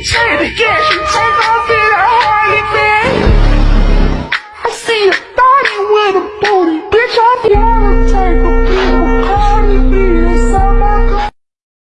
Take it. Take it.